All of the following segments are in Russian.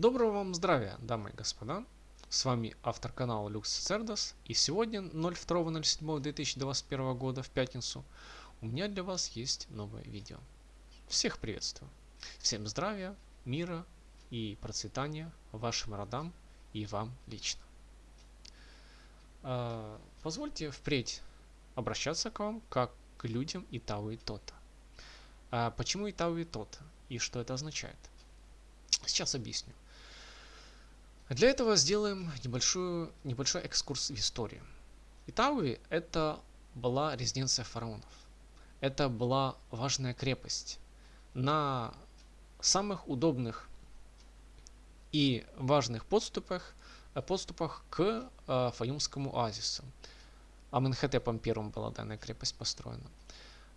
Доброго вам здравия, дамы и господа. С вами автор канала Lux Cerdas. И сегодня, 02.07.2021 года, в пятницу, у меня для вас есть новое видео. Всех приветствую. Всем здравия, мира и процветания вашим родам и вам лично. А, позвольте впредь обращаться к вам как к людям и Тота. А почему Итау и Тота и что это означает? Сейчас объясню. Для этого сделаем небольшую, небольшой экскурс в историю. Итауи – это была резиденция фараонов. Это была важная крепость на самых удобных и важных подступах, подступах к э, Фаюмскому оазису. Аменхотепом первым была данная крепость построена.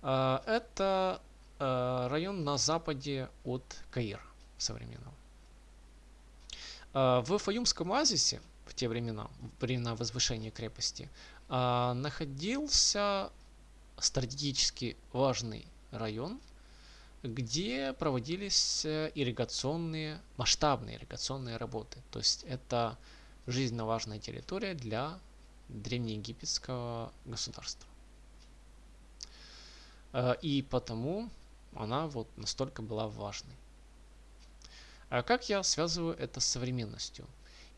Э, это э, район на западе от Каира современного. А, в Фаюмском оазисе в те времена, времена возвышения крепости, а, находился стратегически важный район, где проводились э, ирригационные, масштабные ирригационные работы. То есть это жизненно важная территория для древнеегипетского государства. А, и потому она вот настолько была важной. А как я связываю это с современностью?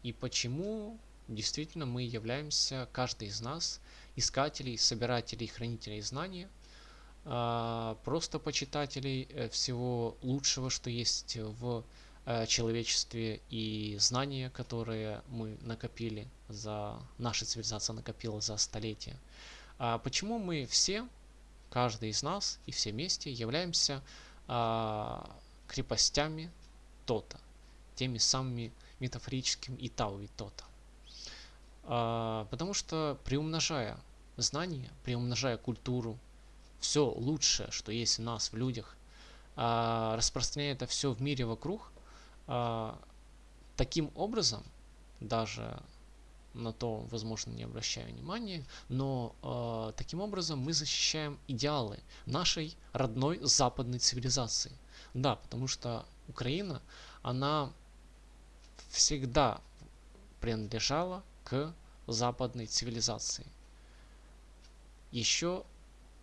И почему действительно мы являемся, каждый из нас, искателей, собирателей, хранителей знаний, а, просто почитателей э, всего лучшего, что есть в э, человечестве и знания, которые мы накопили за, наша цивилизация накопила за столетия. А почему мы все, каждый из нас и все вместе являемся крепостями то-то, теми самыми метафорическими и тау и то-то. А, потому что приумножая знания, приумножая культуру, все лучшее, что есть в нас, в людях, а, распространяя это все в мире вокруг, а, таким образом, даже на то, возможно, не обращаю внимания, но э, таким образом мы защищаем идеалы нашей родной западной цивилизации. Да, потому что Украина, она всегда принадлежала к западной цивилизации. Еще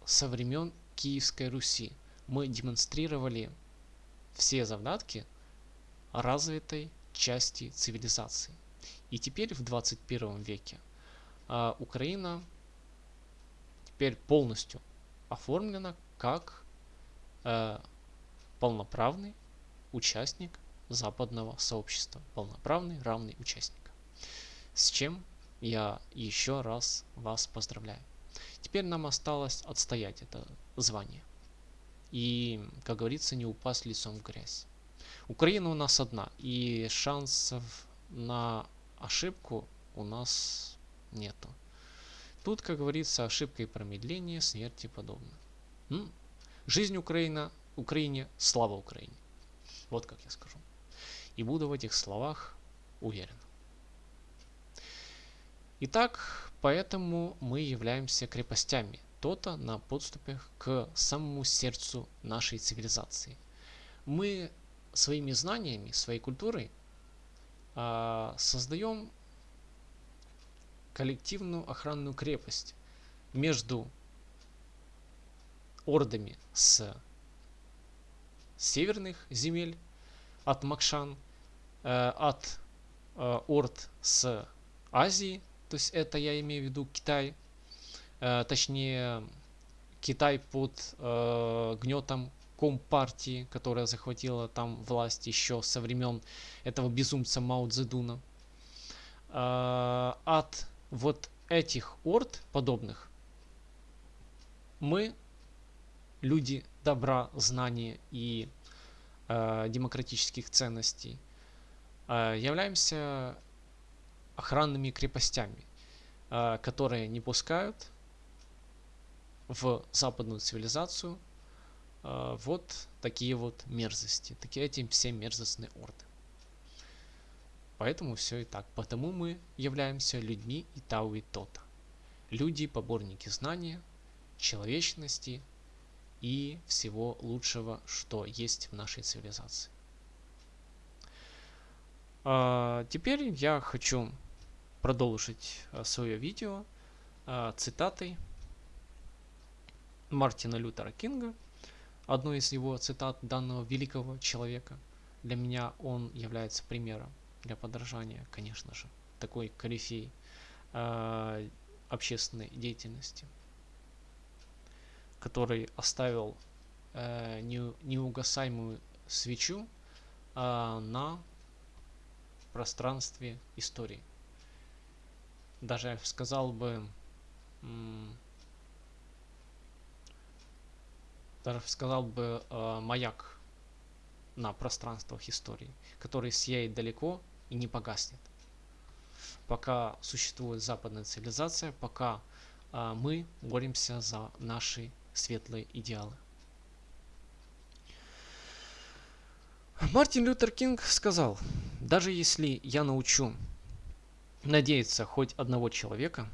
со времен Киевской Руси мы демонстрировали все задатки развитой части цивилизации. И теперь в 21 веке а, Украина теперь полностью оформлена как а, полноправный участник западного сообщества. Полноправный, равный участник. С чем я еще раз вас поздравляю. Теперь нам осталось отстоять это звание. И, как говорится, не упасть лицом в грязь. Украина у нас одна, и шансов на ошибку у нас нету. Тут, как говорится, ошибка и промедление, смерти подобно. Жизнь Украина, Украине, слава Украине. Вот как я скажу. И буду в этих словах уверен. Итак, поэтому мы являемся крепостями то-то на подступах к самому сердцу нашей цивилизации. Мы своими знаниями, своей культурой а, создаем коллективную охранную крепость между ордами с северных земель от Макшан, э, от э, орд с Азии, то есть это я имею в виду Китай, э, точнее Китай под гнетом Компартии, которая захватила там власть еще со времен этого безумца Мао Цзэдуна. От вот этих орд подобных мы люди добра, знания и э, демократических ценностей, э, являемся охранными крепостями, э, которые не пускают в западную цивилизацию э, вот такие вот мерзости, такие эти все мерзостные орды. Поэтому все и так. Потому мы являемся людьми и Тау и Тота. Люди, поборники знания, человечности, и всего лучшего, что есть в нашей цивилизации. А, теперь я хочу продолжить а, свое видео а, цитатой Мартина Лютера Кинга, одной из его цитат данного великого человека. Для меня он является примером для подражания, конечно же, такой корифей э, общественной деятельности, который оставил э, не, неугасаемую свечу э, на пространстве истории. Даже я сказал бы, даже сказал бы э, маяк на пространствах истории, который сияет далеко и не погаснет. Пока существует западная цивилизация, пока э, мы боремся за наши светлые идеалы. Мартин Лютер Кинг сказал, даже если я научу надеяться хоть одного человека,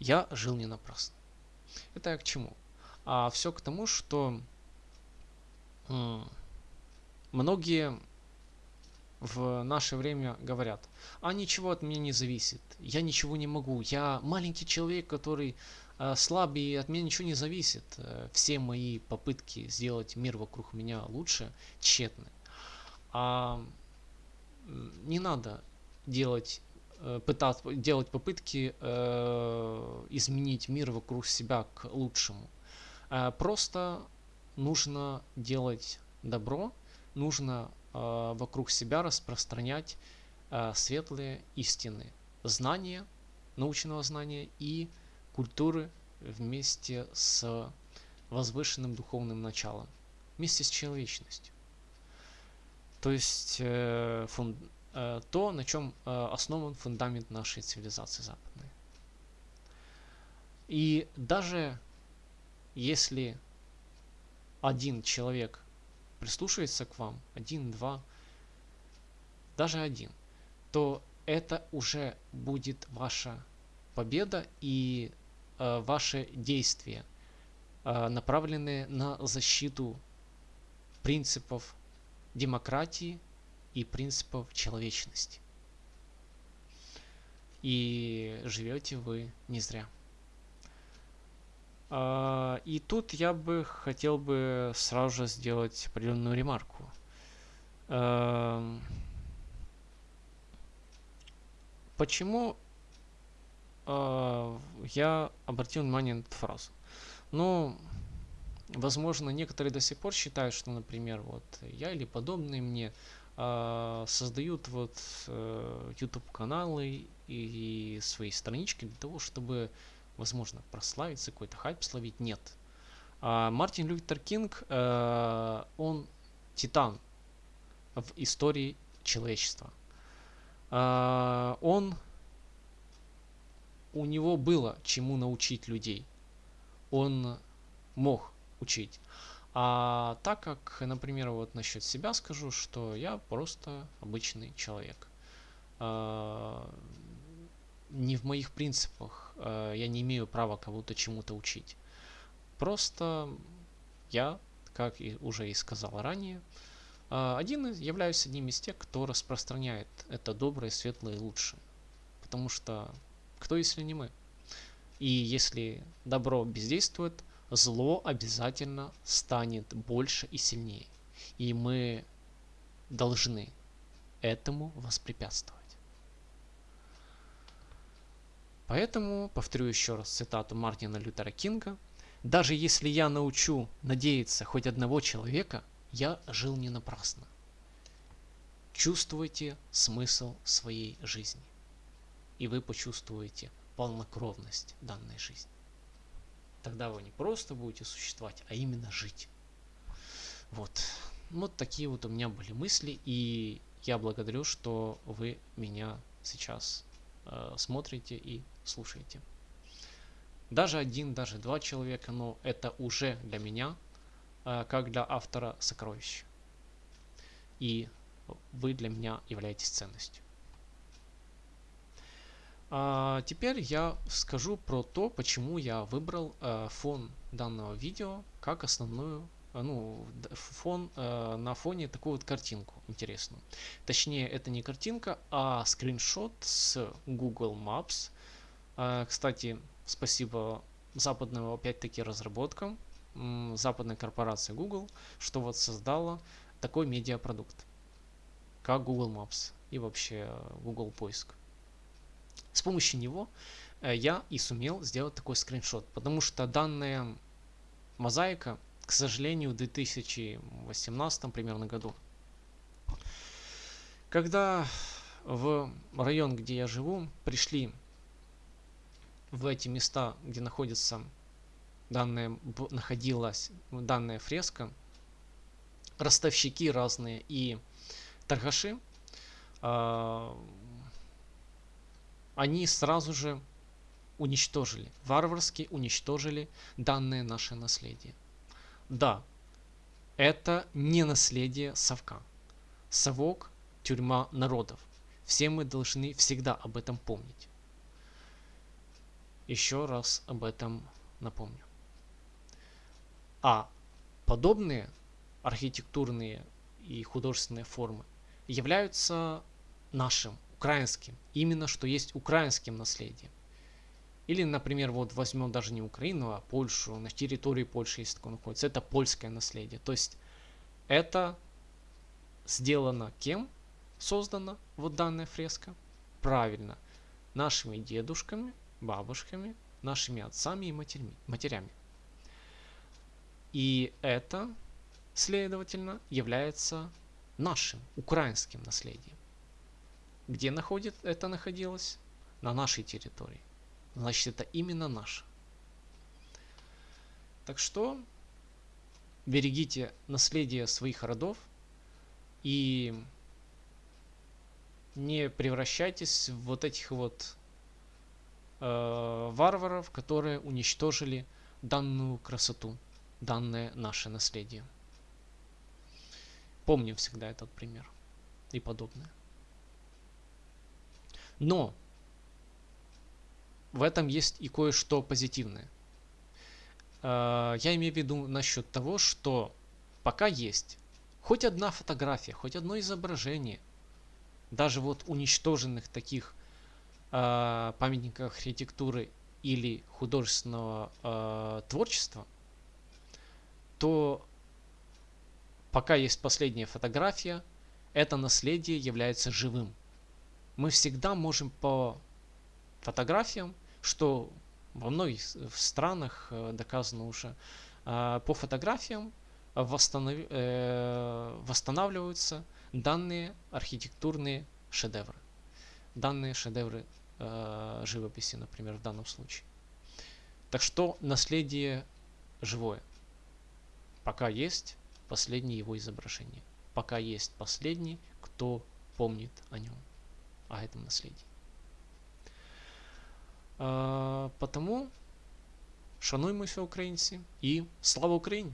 я жил не напрасно. Это я к чему? А все к тому, что многие в наше время говорят, а ничего от меня не зависит, я ничего не могу, я маленький человек, который э, слабый, и от меня ничего не зависит. Э, все мои попытки сделать мир вокруг меня лучше тщетны. А не надо делать э, пытаться делать попытки изменить мир вокруг себя к лучшему. Просто нужно делать добро, нужно вокруг себя распространять светлые истины, знания, научного знания и культуры вместе с возвышенным духовным началом, вместе с человечностью. То есть э, фун, э, то, на чем э, основан фундамент нашей цивилизации западной. И даже если один человек прислушивается к вам, один, два, даже один, то это уже будет ваша победа и ваши действия, э, направленные на защиту принципов демократии и принципов человечности. И живете вы не зря. А, и тут я бы хотел бы сразу же сделать определенную ремарку. Эм, почему э, я обратил внимание на эту фразу? Ну, возможно, некоторые до сих пор считают, что, например, вот я или подобные мне э, создают вот э, YouTube каналы и, и свои странички для того, чтобы возможно, прославиться, какой-то хайп словить, нет. А Мартин Лютер Кинг, э, он титан в истории человечества. Э, он, у него было чему научить людей. Он мог учить. А так как, например, вот насчет себя скажу, что я просто обычный человек. Э, не в моих принципах. Э, я не имею права кого-то чему-то учить. Просто я, как и уже и сказал ранее, э, один являюсь одним из тех, кто распространяет это доброе, светлое и лучшее. Потому что кто, если не мы? И если добро бездействует, зло обязательно станет больше и сильнее. И мы должны этому воспрепятствовать. Поэтому, повторю еще раз цитату Мартина Лютера Кинга, «Даже если я научу надеяться хоть одного человека, я жил не напрасно. Чувствуйте смысл своей жизни, и вы почувствуете полнокровность данной жизни. Тогда вы не просто будете существовать, а именно жить. Вот. Вот такие вот у меня были мысли, и я благодарю, что вы меня сейчас э, смотрите и слушаете. Даже один, даже два человека, но это уже для меня, э, как для автора сокровища. И вы для меня являетесь ценностью. А теперь я скажу про то, почему я выбрал э, фон данного видео как основную ну, фон, э, на фоне такую вот картинку интересную. Точнее, это не картинка, а скриншот с Google Maps. Э, кстати, спасибо западным, опять-таки, разработкам, э, западной корпорации Google, что вот создала такой медиапродукт, как Google Maps и вообще Google поиск. Помощью него э, я и сумел сделать такой скриншот, потому что данная мозаика к сожалению, в 2018 примерно году. Когда в район, где я живу, пришли в эти места, где находится данная, находилась данная фреска, ростовщики разные и торгаши, э, они сразу же уничтожили, варварски уничтожили данное наше наследие. Да, это не наследие совка. Совок – тюрьма народов. Все мы должны всегда об этом помнить. Еще раз об этом напомню. А подобные архитектурные и художественные формы являются нашим, украинским, именно что есть украинским наследием. Или, например, вот возьмем даже не Украину, а Польшу. На территории Польши есть такое находится. Это польское наследие. То есть это сделано кем? Создана вот данная фреска? Правильно. Нашими дедушками, бабушками, нашими отцами и матерями. матерями. И это, следовательно, является нашим, украинским наследием. Где находит, это находилось? На нашей территории значит это именно наш. Так что берегите наследие своих родов и не превращайтесь в вот этих вот э, варваров, которые уничтожили данную красоту, данное наше наследие. Помним всегда этот пример и подобное. Но в этом есть и кое-что позитивное. А, я имею в виду насчет того, что пока есть хоть одна фотография, хоть одно изображение, даже вот уничтоженных таких э, памятников архитектуры или художественного э, творчества, то пока есть последняя фотография, это наследие является живым. Мы всегда можем по фотографиям что во многих странах э, доказано уже, а, по фотографиям восстанов... Э, восстанавливаются данные архитектурные шедевры. Данные шедевры э, живописи, например, в данном случае. Так что наследие живое. Пока есть последнее его изображение. Пока есть последний, кто помнит о нем, о этом наследии. А, потому шануймося українці і слава Україні!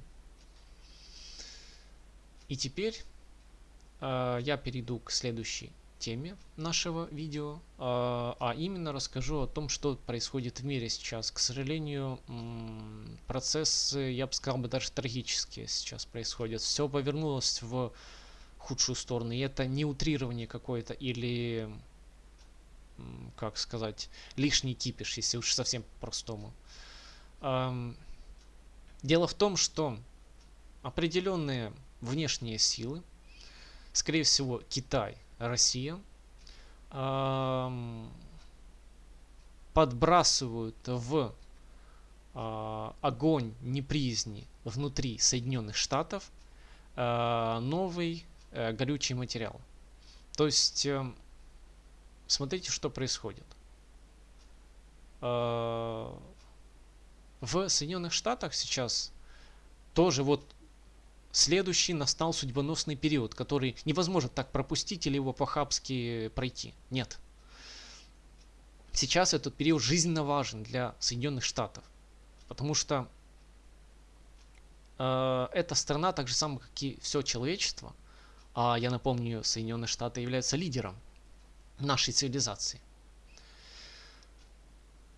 И теперь э, я перейду к следующей теме нашего видео, э, а именно расскажу о том, что происходит в мире сейчас. К сожалению, процессы, я бы сказал бы, даже трагические сейчас происходят. Все повернулось в худшую сторону, и это не утрирование какое-то или как сказать, лишний кипиш, если уж совсем по-простому. Дело в том, что определенные внешние силы, скорее всего Китай, Россия, подбрасывают в а, огонь неприязни внутри Соединенных Штатов а, новый э, горючий материал. То есть эм, смотрите, что происходит. А, в Соединенных Штатах сейчас тоже вот следующий настал судьбоносный период, который невозможно так пропустить или его по-хабски пройти. Нет. Сейчас этот период жизненно важен для Соединенных Штатов, потому что э, эта страна, так же самое, как и все человечество, а я напомню, Соединенные Штаты являются лидером нашей цивилизации.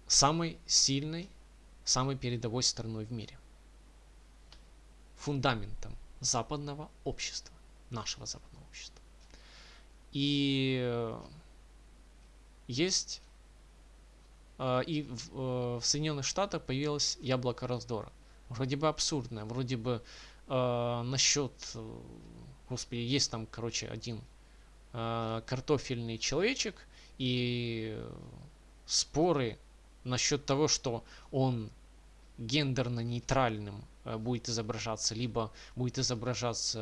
Самой сильной, самой передовой страной в мире. фундаментом западного общества, нашего западного общества. И есть и в, в Соединенных Штатах появилось яблоко раздора. Вроде бы абсурдное, вроде бы э, насчет, господи, есть там, короче, один э, картофельный человечек и споры насчет того, что он гендерно нейтральным э, будет изображаться, либо будет изображаться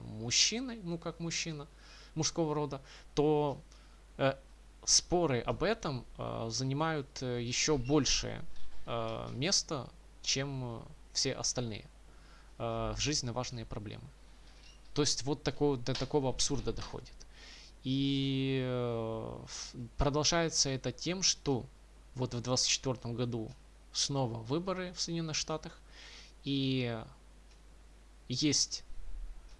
э, мужчиной, ну как мужчина мужского рода, то э, споры об этом э, занимают э, еще большее э, место, чем э, все остальные э, жизненно важные проблемы. То есть вот такого, до такого абсурда доходит. И э, продолжается это тем, что вот в 2024 году снова выборы в Соединенных Штатах. И есть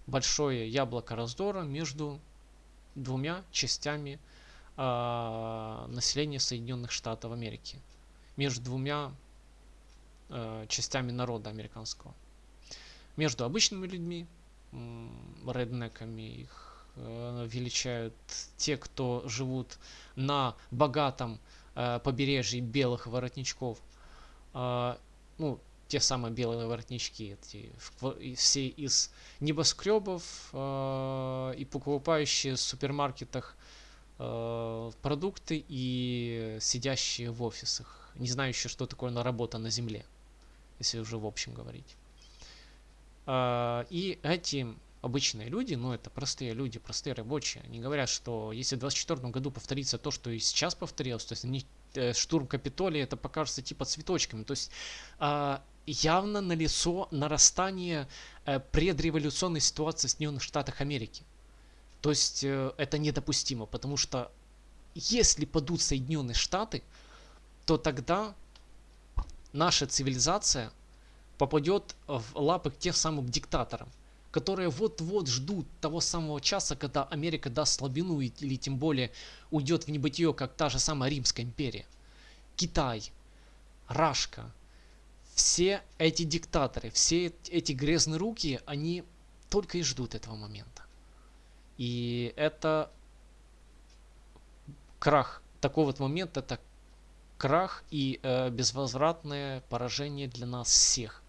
большое яблоко раздора между двумя частями э, населения Соединенных Штатов Америки. Между двумя э, частями народа американского. Между обычными людьми, реднеками их э, величают те, кто живут на богатом э, побережье белых воротничков, э, ну, те самые белые воротнички, эти, все из небоскребов э, и покупающие в супермаркетах э, продукты и сидящие в офисах, не знающие, что такое на работа на земле, если уже в общем говорить. Э, и эти обычные люди, ну это простые люди, простые рабочие, они говорят, что если в 2024 году повторится то, что и сейчас повторилось, то есть они э, штурм Капитолия, это покажется типа цветочками. То есть э, явно налицо нарастание э, предреволюционной ситуации в Соединенных Штатах Америки. То есть э, это недопустимо, потому что если падут Соединенные Штаты, то тогда наша цивилизация попадет в лапы к тем самым диктаторам которые вот-вот ждут того самого часа, когда Америка даст слабину или тем более уйдет в небытие, как та же самая Римская империя. Китай, Рашка, все эти диктаторы, все эти грязные руки, они только и ждут этого момента. И это крах. Такой вот момент это крах и э, безвозвратное поражение для нас всех.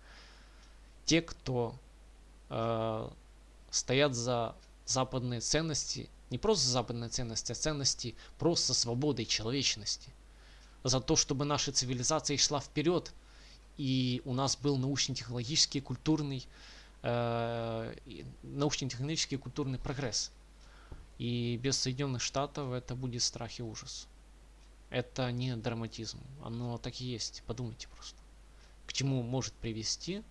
Те, кто э, стоят за западные ценности, не просто западные ценности, а ценности просто свободы и человечности. За то, чтобы наша цивилизация шла вперед, и у нас был научно-технологический, культурный, э, научно-технологический культурный прогресс. И без Соединенных Штатов это будет страх и ужас. Это не драматизм, оно так и есть, подумайте просто. К чему может привести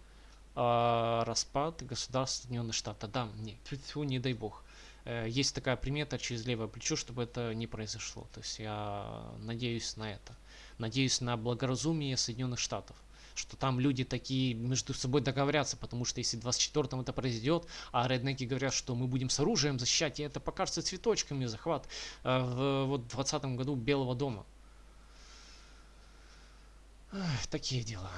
э, распад государства Соединенных Штатов. Да, нет, фу, не дай бог. Э, есть такая примета через левое плечо, чтобы это не произошло. То есть я надеюсь на это. Надеюсь на благоразумие Соединенных Штатов что там люди такие между собой договорятся, потому что если в 24-м это произойдет, а реднеки говорят, что мы будем с оружием защищать, и это покажется цветочками захват э, в вот 20 году Белого дома. Эх, такие дела.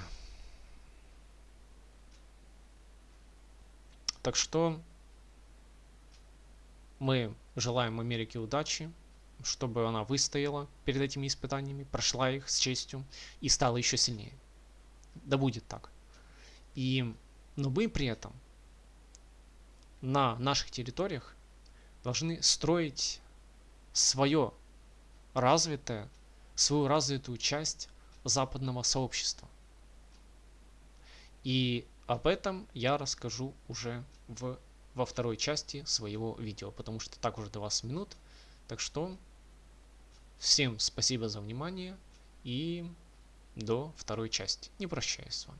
Так что мы желаем Америке удачи, чтобы она выстояла перед этими испытаниями, прошла их с честью и стала еще сильнее. Да будет так. И, но мы при этом на наших территориях должны строить свое развитое, свою развитую часть западного сообщества. И об этом я расскажу уже в, во второй части своего видео, потому что так уже 20 минут. Так что всем спасибо за внимание и до второй части. Не прощаюсь с вами.